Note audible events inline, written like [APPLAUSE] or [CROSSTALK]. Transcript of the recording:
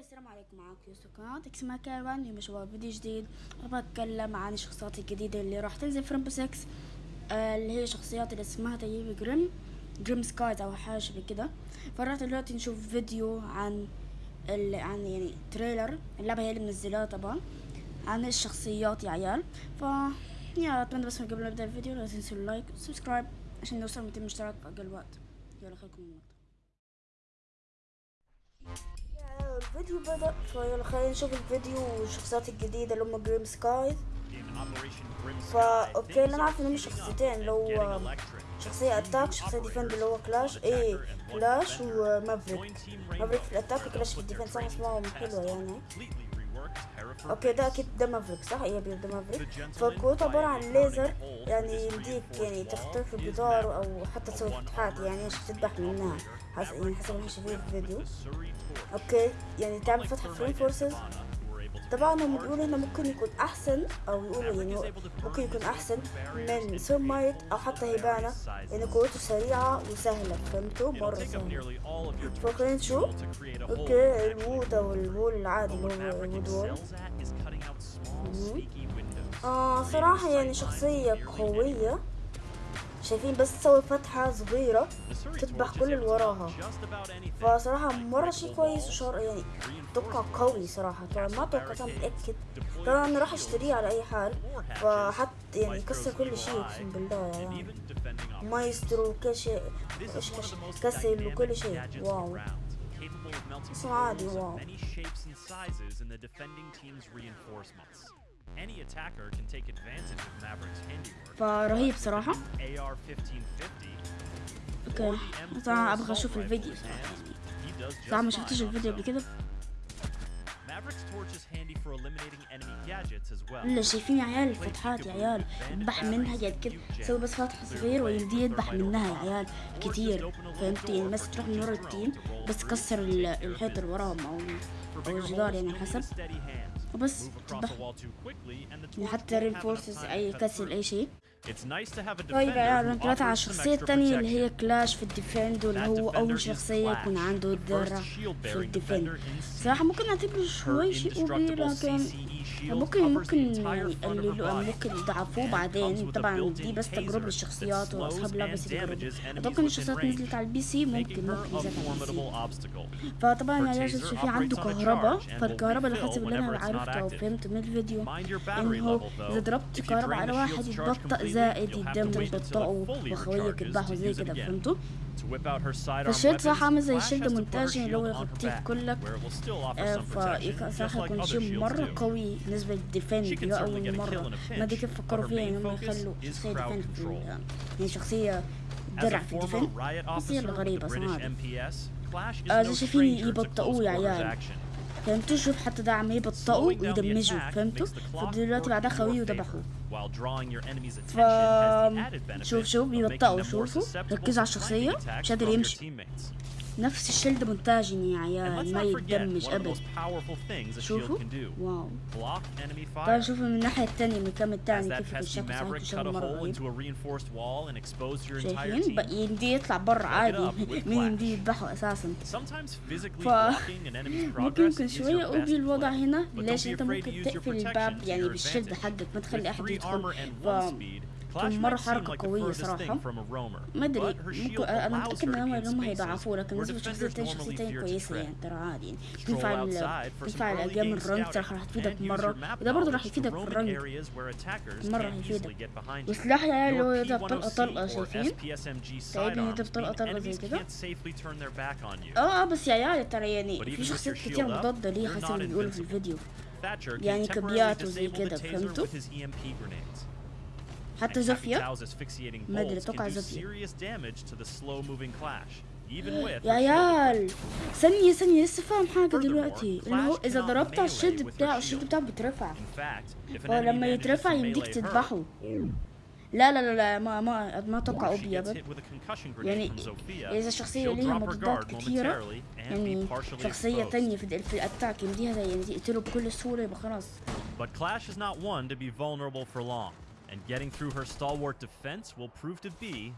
السلام عليكم معاكم يوسف قناة اسمها كاروان اليوم شباب فيديو جديد. بتكلم عن الشخصيات الجديدة اللي راح تنزل في Rainbow 6 آه اللي هي شخصيات اللي اسمها تقريبا Grim Grim Skies أو حاجة شبه كده. فراح دلوقتي نشوف فيديو عن ال... عن يعني trailer اللعبة هي اللي منزلاها طبعا عن الشخصيات يا عيال. ف يا أتمنى بس قبل ما نبدأ الفيديو لا تنسوا ال like وال subscribe عشان نوصل 200 مشترك في أقل وقت. يلا خليكم من المقطع الفيديو بدأ. فيلا خلينا نشوف الفيديو والشخصيات الجديدة اللي هم Grim Sky فا okay أنا عارف إن هم شخصيتين اللي هو شخصية attack شخصية defend اللي هو كلاش إيه كلاش ومافريك مافريك في الأتاك وكلاش في الديفند صح اسمهم حلوة يعني. okay ده أكيد ده Maverick صح؟ إيه ده Maverick فالكروت عبارة عن ليزر يعني يمديك يعني تخترق الجدار أو حتى تسوي فتحات يعني عشان تذبح منها. حسب يعني حسب ما شايفين في الفيديو. okay يعني تعمل فتحة في reinforced طبعا هم بيقولوا إنه ممكن يكون أحسن أو يقولوا يعني ممكن يكون أحسن من Thermite أو حتى Hibana لأن قوته سريعة وسهلة. فهمتوا؟ مرة سهلة. فخلينا نشوف okay ال wood أو ال wall العادي اللي هو ال wood wall. آه صراحة يعني شخصية قوية. شايفين بس تسوي فتحة صغيرة تذبح كل اللي وراها. فصراحة مرة شيء كويس وشر يعني أتوقع قوي صراحة. طبعا ما توقعت أنا متأكد طبعا أنا راح اشتريه على أي حال. فحط يعني يكسر كل شيء أقسم بالله يعني. مايسترو إيش كسر وكل شيء. wow. اسمه عادي wow. فرهيب صراحة. AR 1550 okay. طبعا أبغى أشوف الفيديو صراحة. صراحة ما شفتش الفيديو قبل كده. اللي شايفين يا عيال الفتحات يا عيال. يذبح منها قاعد كده. سوي بس فتحة صغير ويمدي يذبح منها يا عيال. كتير. فهمت يعني بس تروح من ورا ال team بس كسر ال- الحيط اللي وراهم أو أو الجدار يعني حسب. وبس لحتى يعني رينفورسز أي كسل أي شيء. طيب يا عيال على الشخصية الثانية اللي هي كلاش في الديفند واللي هو أول شخصية يكون عنده الذرة في الديفند صراحة ممكن أعتبره شوي شيء أوبي لكن ممكن ممكن اللي ممكن يضعفوه بعدين طبعا دي بس تجربة للشخصيات وأصحاب لابس تجربه أتوقع إن الشخصيات نزلت على البي سي ممكن ممكن اذا فطبعا يا جاسوس في عنده كهرباء فالكهرباء اللي حسب اللي أنا عرفته وفهمته من الفيديو إنه إذا ضربت كهرباء على واحد يتبطأ زائد يتم تبطئه واخويك يذبحه زي كده فهمته فالشيلد صح عامل زي الشيلد مونتاج اللي هو يغطيك كلك. فصح يكون شيء مره قوي نسبة ديفند اللي أول مرة. ما دي كيف فكروا فيها يعني إنهم يخلوا شخصية ديفند يعني شخصية درع في الديفند شخصية غريبة صراحة. زي آه، شايفين يبطئوه يا عيال. فهمتوا؟ شوف حتى ده عم يبطئوا ويدمجوا فهمتوا؟ فدلوقتي بعدها خوي وذبحوا فا شوف شوف يبطئوا شوفوا. ركزوا على الشخصية. مش قادر يمشي. نفس الشلد مونتاجين يا عيال ما يدمج ابدا شوفوا؟ واو. طيب شوفوا من الناحية الثانية من كم الثاني كيف الشخص عنده شغل يطلع برا عادي. مين يمدي يذبحه أساسا؟ ف [LAUGHS] ممكن يمكن شوية أوبي الوضع هنا. ليش أنت ممكن تقفل الباب يعني بالشلد حقك ما تخلي أحد يدخل. ف مرة حركة قوية صراحة. ما أدري أنا متأكد ان هم هيضعفوه لكن نسبة شخصيتين شخصيتين كويسة يعني ترى عادي تنفع تنفع الأيام الرنج ترى راح تفيدك مرة. وده برضه راح يفيدك في الرنك مرة راح يفيدك. وسلاح يا عيال اللي هو طلقة طلقة شايفين تقريبا يضرب طلقة طلقة زي كده؟ آه آه بس يا عيال ترى يعني في شخصيات كتير مضادة ليه حسب اللي بيقولوا في الفيديو. يعني كبيات وزي كده فهمتوا حتى زوفيا؟ ما أدري أتوقع زوفيا. [GASPS] يا عيال! ثانية ثانية لسه فاهم حاجة دلوقتي اللي هو إذا ضربت على الشد بتاعه الشد بتاعه بيترفع هو لما يترفع يمديك تذبحه. لا لا لا لا ما ما ما أتوقع اوبي أبد. يعني إذا الشخصية ليها مضادات كثيرة يعني شخصية ثانية في الأتاك يمديها يعني يقتله بكل سهولة يبقى خلاص. and getting through her stalwart defense will prove to be